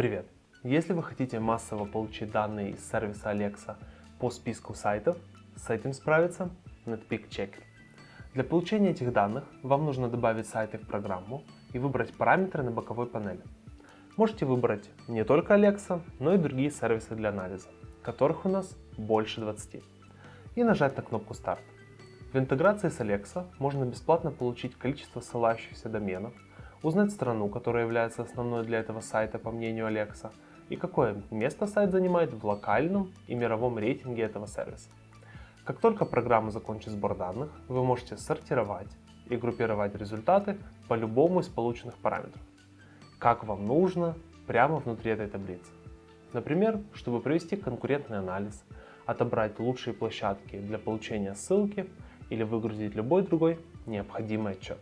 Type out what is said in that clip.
Привет! Если вы хотите массово получить данные из сервиса Alexa по списку сайтов, с этим справится Netpeak Checker. Для получения этих данных вам нужно добавить сайты в программу и выбрать параметры на боковой панели. Можете выбрать не только Alexa, но и другие сервисы для анализа, которых у нас больше 20, и нажать на кнопку «Старт». В интеграции с Alexa можно бесплатно получить количество ссылающихся доменов, узнать страну, которая является основной для этого сайта по мнению Alexa, и какое место сайт занимает в локальном и мировом рейтинге этого сервиса. Как только программа закончит сбор данных, вы можете сортировать и группировать результаты по любому из полученных параметров, как вам нужно, прямо внутри этой таблицы. Например, чтобы провести конкурентный анализ, отобрать лучшие площадки для получения ссылки или выгрузить любой другой необходимый отчет.